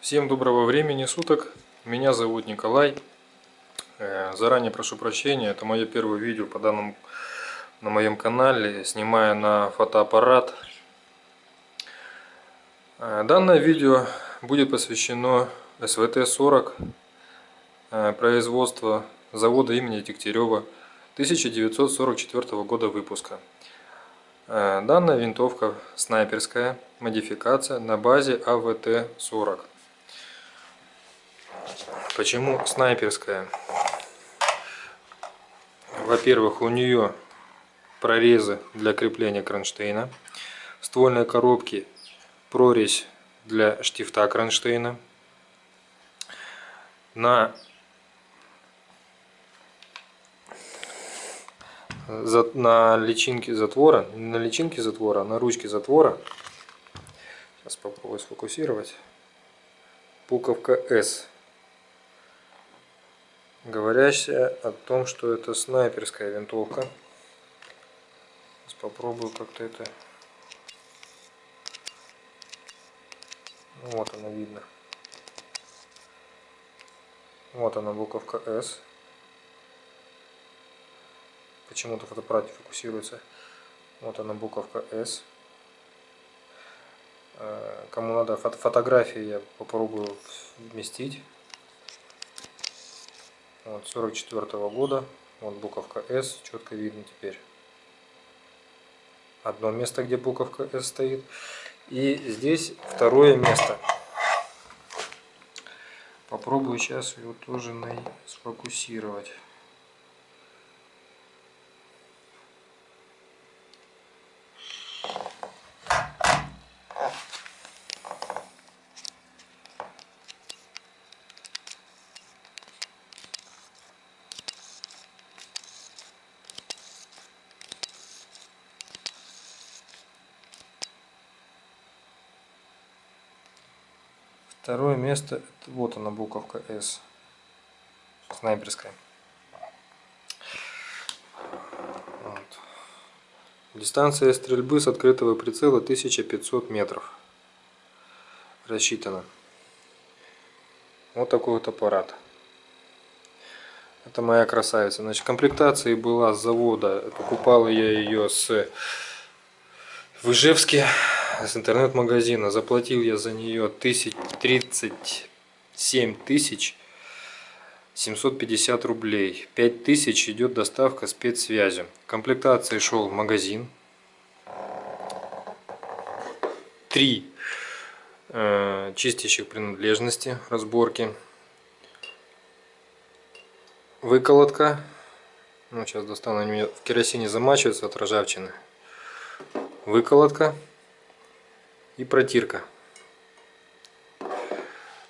Всем доброго времени суток. Меня зовут Николай. Э, заранее прошу прощения, это мое первое видео по данному на моем канале. Снимаю на фотоаппарат. Э, данное видео будет посвящено СВТ-40 э, производства завода имени Дегтярева 1944 года выпуска. Данная винтовка снайперская, модификация на базе АВТ-40. Почему снайперская? Во-первых, у нее прорезы для крепления кронштейна. В ствольной коробке прорезь для штифта кронштейна. На на личинке затвора, на личинке затвора, на ручке затвора, сейчас попробую сфокусировать, буковка S говорящая о том, что это снайперская винтовка. Сейчас попробую как-то это... Вот она видно. Вот она буковка S. Почему-то фотоаппарат фокусируется. Вот она буковка S. Э, кому надо фотографии, я попробую вместить. Вот, 44 -го года. Вот буковка S, четко видно теперь. Одно место, где буковка S стоит. И здесь второе место. Попробую сейчас его тоже сфокусировать. Второе место, вот она буковка S, снайперская. Вот. Дистанция стрельбы с открытого прицела 1500 метров. Рассчитана. Вот такой вот аппарат. Это моя красавица. Значит, комплектация была с завода. Покупал я ее с в Ижевске с интернет-магазина. Заплатил я за нее 37 тысяч 750 рублей. 5 тысяч идет доставка спецсвязи. Комплектации шел магазин. Три э, чистящих принадлежности, разборки. Выколотка. Ну, сейчас достану, они в керосине замачиваются от ржавчины. Выколотка и протирка.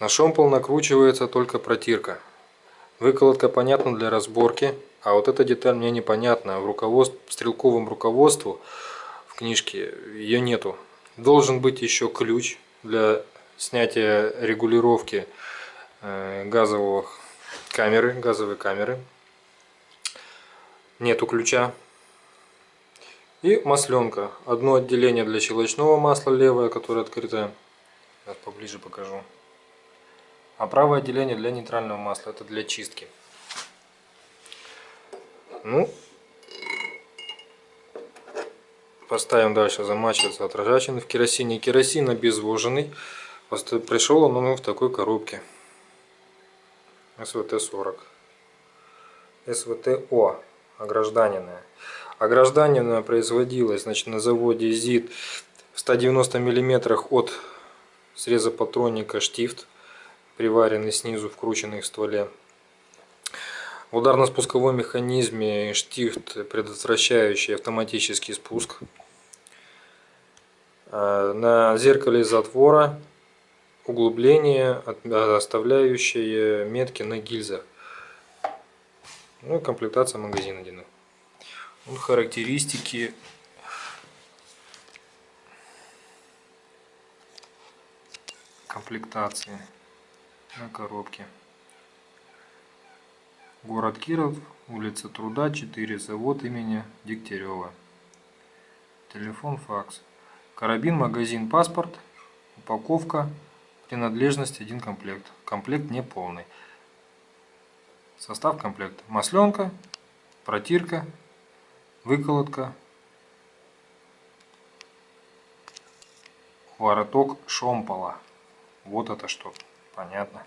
На шомпол накручивается только протирка. Выколотка понятна для разборки, а вот эта деталь мне непонятна. В, руководстве, в стрелковом руководству в книжке ее нету. Должен быть еще ключ для снятия регулировки э, газового камеры, газовой камеры. Нету ключа. И масленка. Одно отделение для щелочного масла левое, которое открытое. Сейчас поближе покажу. А правое отделение для нейтрального масла. Это для чистки. Ну, поставим дальше замачиваться от в керосине. Керосин обезвоженный. Пришел он в такой коробке. СВТ-40. СВТ-О. Огражданенная. Ограждание производилось значит, на заводе ЗИД в 190 мм от среза патронника штифт, приваренный снизу, вкрученный в стволе. В ударно-спусковом механизме штифт, предотвращающий автоматический спуск. А, на зеркале затвора углубление, оставляющее метки на гильзах. Ну и комплектация магазина одинаковая. Характеристики комплектации на коробке. Город Киров, улица Труда, 4, завод имени Дегтярева. Телефон, факс. Карабин, магазин, паспорт, упаковка, Принадлежность один комплект. Комплект не полный. Состав комплекта. Масленка, протирка, выколотка, вороток шомпола. Вот это что. Понятно.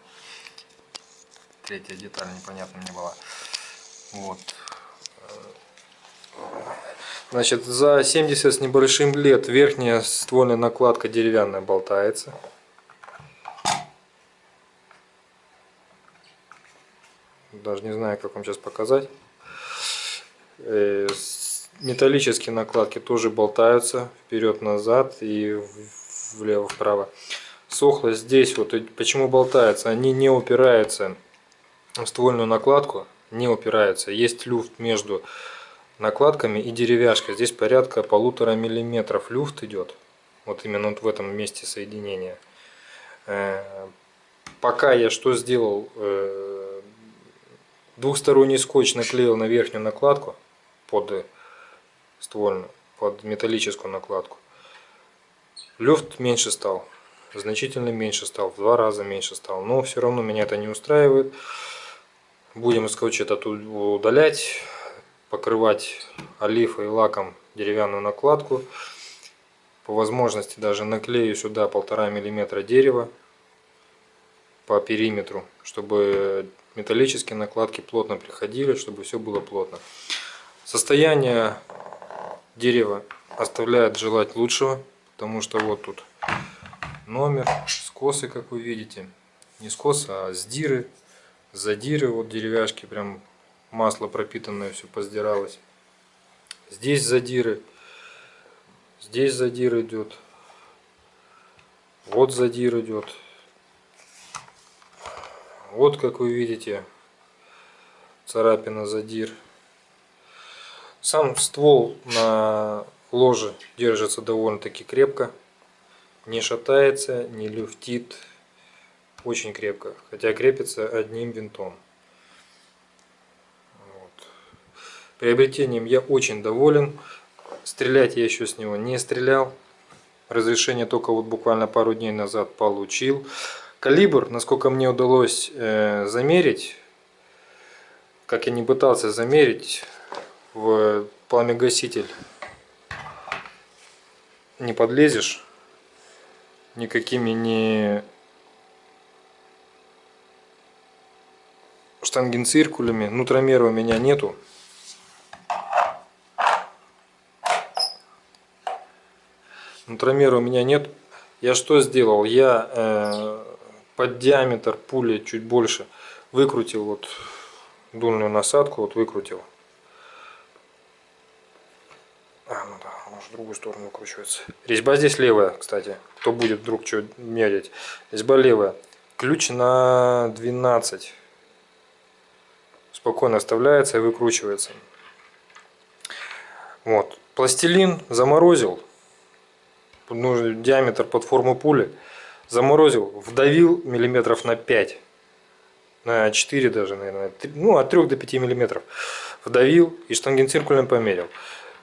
Третья деталь непонятна мне была. Вот. Значит, за 70 с небольшим лет верхняя ствольная накладка деревянная болтается. Даже не знаю, как вам сейчас показать. Металлические накладки тоже болтаются вперед-назад и влево-вправо. Сохло здесь, вот почему болтается, они не упираются в ствольную накладку, не упираются. Есть люфт между накладками и деревяшкой. Здесь порядка полутора миллиметров люфт идет. Вот именно вот в этом месте соединения. Э, пока я что сделал, э, двухсторонний скотч наклеил на верхнюю накладку под ствольную, под металлическую накладку. Люфт меньше стал, значительно меньше стал, в два раза меньше стал. Но все равно меня это не устраивает. Будем скотч этот удалять покрывать олифой и лаком деревянную накладку. По возможности даже наклею сюда полтора миллиметра дерева по периметру, чтобы металлические накладки плотно приходили, чтобы все было плотно. Состояние дерева оставляет желать лучшего, потому что вот тут номер, скосы, как вы видите. Не скосы, а сдиры, задиры, вот деревяшки прям масло пропитанное все поздиралось. Здесь задиры. Здесь задир идет. Вот задир идет. Вот как вы видите царапина задир. Сам ствол на ложе держится довольно-таки крепко. Не шатается, не люфтит. Очень крепко. Хотя крепится одним винтом. Приобретением я очень доволен. Стрелять я еще с него не стрелял. Разрешение только вот буквально пару дней назад получил. Калибр, насколько мне удалось э, замерить, как я не пытался замерить в пламегаситель, не подлезешь никакими не штангенциркулями. Нутромера у меня нету. Нутромера у меня нет. Я что сделал? Я э, под диаметр пули чуть больше выкрутил вот дульную насадку, вот выкрутил. А, ну да, она в другую сторону выкручивается. Резьба здесь левая, кстати. Кто будет вдруг что мерить. Резьба левая. Ключ на 12. Спокойно оставляется и выкручивается. Вот. Пластилин заморозил нужный диаметр форму пули, заморозил, вдавил миллиметров на 5, на 4 даже, наверное, ну от 3 до 5 миллиметров, вдавил и штангенциркулем померил.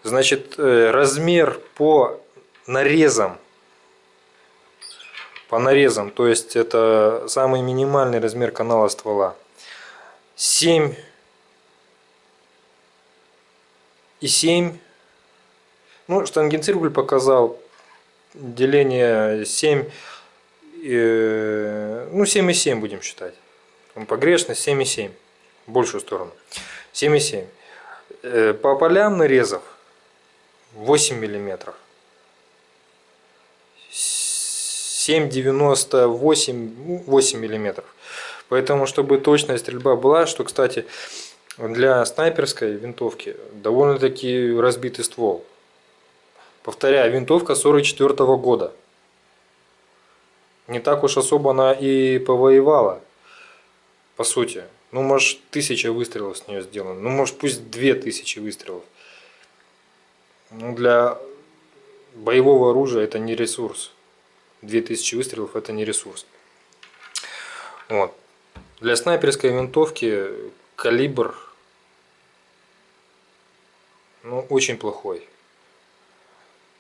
Значит, э, размер по нарезам, по нарезам, то есть это самый минимальный размер канала ствола, 7 и 7 ну, штангенциркуль показал деление 7, э, ну 7,7 будем считать. Погрешность 7,7, большую сторону. 7,7. Э, по полям нарезов 8 миллиметров. 7,98 8 миллиметров. Поэтому, чтобы точная стрельба была, что, кстати, для снайперской винтовки довольно-таки разбитый ствол. Повторяю, винтовка 44 -го года. Не так уж особо она и повоевала, по сути. Ну, может, тысяча выстрелов с нее сделано. Ну, может, пусть две тысячи выстрелов. Ну, для боевого оружия это не ресурс. 2000 выстрелов это не ресурс. Вот. Для снайперской винтовки калибр ну, очень плохой.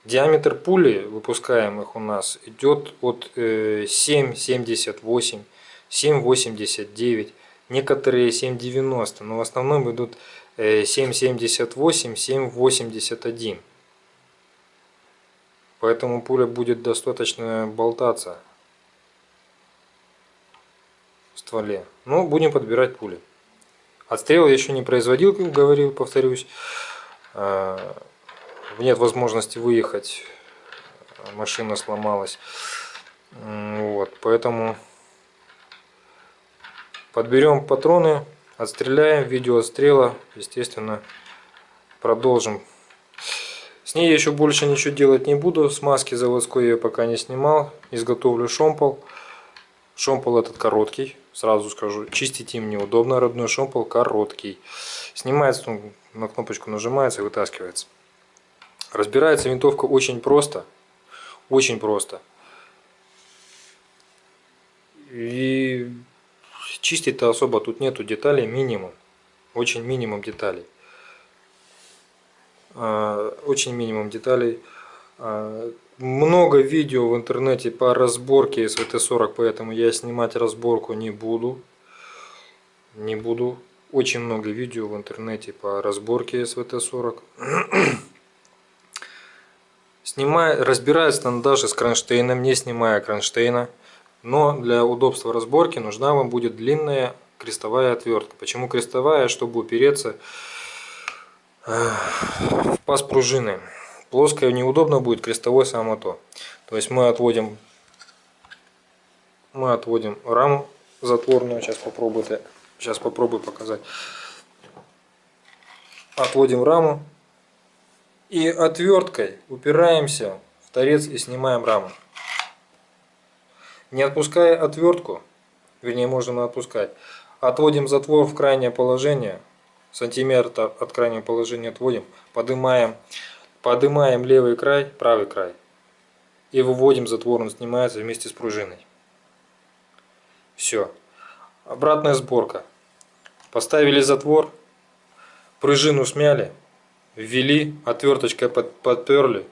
Диаметр пули выпускаемых у нас идет от 7,78, 7,89, некоторые 7,90, но в основном идут 7,78, э, 7,81. Поэтому пуля будет достаточно болтаться в стволе. Но будем подбирать пули. Отстрел я еще не производил, как говорил, повторюсь. А, нет возможности выехать, машина сломалась. Вот, поэтому подберем патроны, отстреляем, видео отстрела, естественно, продолжим. С ней еще больше ничего делать не буду, смазки заводской я пока не снимал, изготовлю шомпол. Шомпол этот короткий, сразу скажу, чистить им неудобно, родной шомпол короткий. Снимается, на кнопочку нажимается и вытаскивается. Разбирается винтовка очень просто. Очень просто. И чистить-то особо тут нету деталей, минимум. Очень минимум деталей. А, очень минимум деталей. А, много видео в интернете по разборке СВТ-40, поэтому я снимать разборку не буду. Не буду. Очень много видео в интернете по разборке СВТ-40. Снимаю, разбираюсь там даже с кронштейном, не снимая кронштейна. Но для удобства разборки нужна вам будет длинная крестовая отвертка. Почему крестовая? Чтобы упереться э, в паз пружины. Плоская неудобно будет, крестовой само то. То есть мы отводим, мы отводим раму затворную. Сейчас попробую, сейчас попробую показать. Отводим раму и отверткой упираемся в торец и снимаем раму. Не отпуская отвертку, вернее можно отпускать, отводим затвор в крайнее положение, сантиметр от крайнего положения отводим, поднимаем, поднимаем левый край, правый край и выводим затвор, он снимается вместе с пружиной. Все. Обратная сборка. Поставили затвор, пружину смяли, ввели, отверточкой подперли,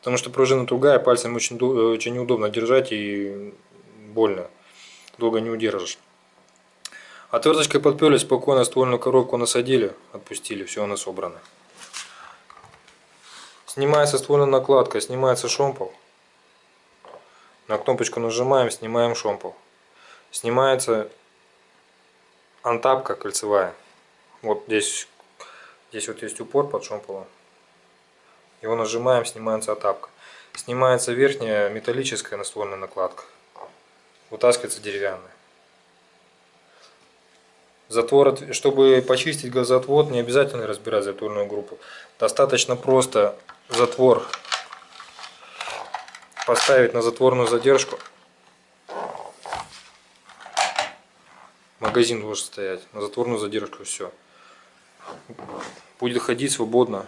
потому что пружина тугая, пальцем очень, очень неудобно держать и больно, долго не удержишь. Отверточкой подперли, спокойно ствольную коробку насадили, отпустили, все, она собрана. Снимается ствольная накладка, снимается шомпол. На кнопочку нажимаем, снимаем шомпол. Снимается антапка кольцевая. Вот здесь Здесь вот есть упор под шомполом. Его нажимаем, снимается отапка. Снимается верхняя металлическая наствольная накладка. Вытаскивается деревянная. Затвор, чтобы почистить газоотвод, не обязательно разбирать затворную группу. Достаточно просто затвор поставить на затворную задержку. Магазин должен стоять на затворную задержку, все будет ходить свободно.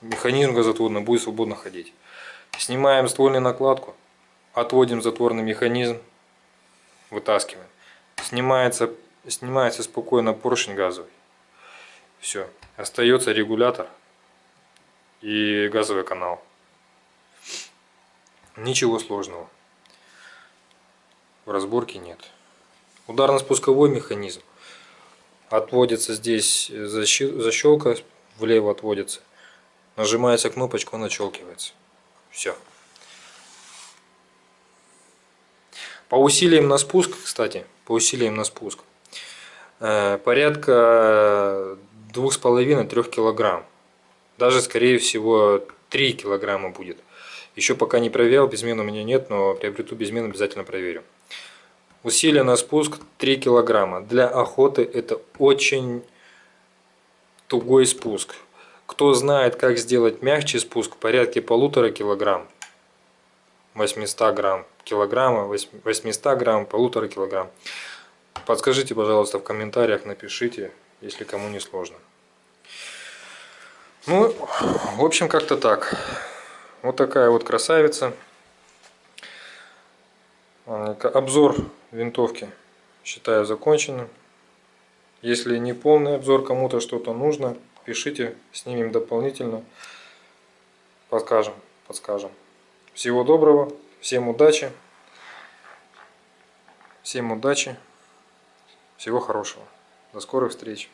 Механизм газотворный будет свободно ходить. Снимаем ствольную накладку, отводим затворный механизм, вытаскиваем. Снимается, снимается спокойно поршень газовый. Все. Остается регулятор и газовый канал. Ничего сложного. В разборке нет. Ударно-спусковой механизм отводится здесь защелка, влево отводится. Нажимается кнопочку, она отщелкивается. Все. По усилиям на спуск, кстати, по усилиям на спуск, э, порядка 2,5-3 килограмм. Даже, скорее всего, 3 килограмма будет. Еще пока не проверял, безмен у меня нет, но приобрету безмен, обязательно проверю. Усилие на спуск 3 килограмма. Для охоты это очень тугой спуск. Кто знает, как сделать мягче спуск, порядке полутора килограмм. 800 грамм килограмма, 800 грамм, полутора килограмм. Подскажите, пожалуйста, в комментариях, напишите, если кому не сложно. Ну, в общем, как-то так. Вот такая вот красавица. Обзор винтовки считаю законченным. Если не полный обзор, кому-то что-то нужно, пишите, снимем дополнительно, покажем. подскажем. Всего доброго, всем удачи, всем удачи, всего хорошего. До скорых встреч.